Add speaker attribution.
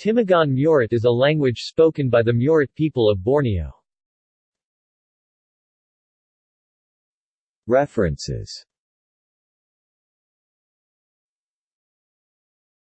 Speaker 1: Timugan Murut is a language spoken by the Murut people of Borneo.
Speaker 2: References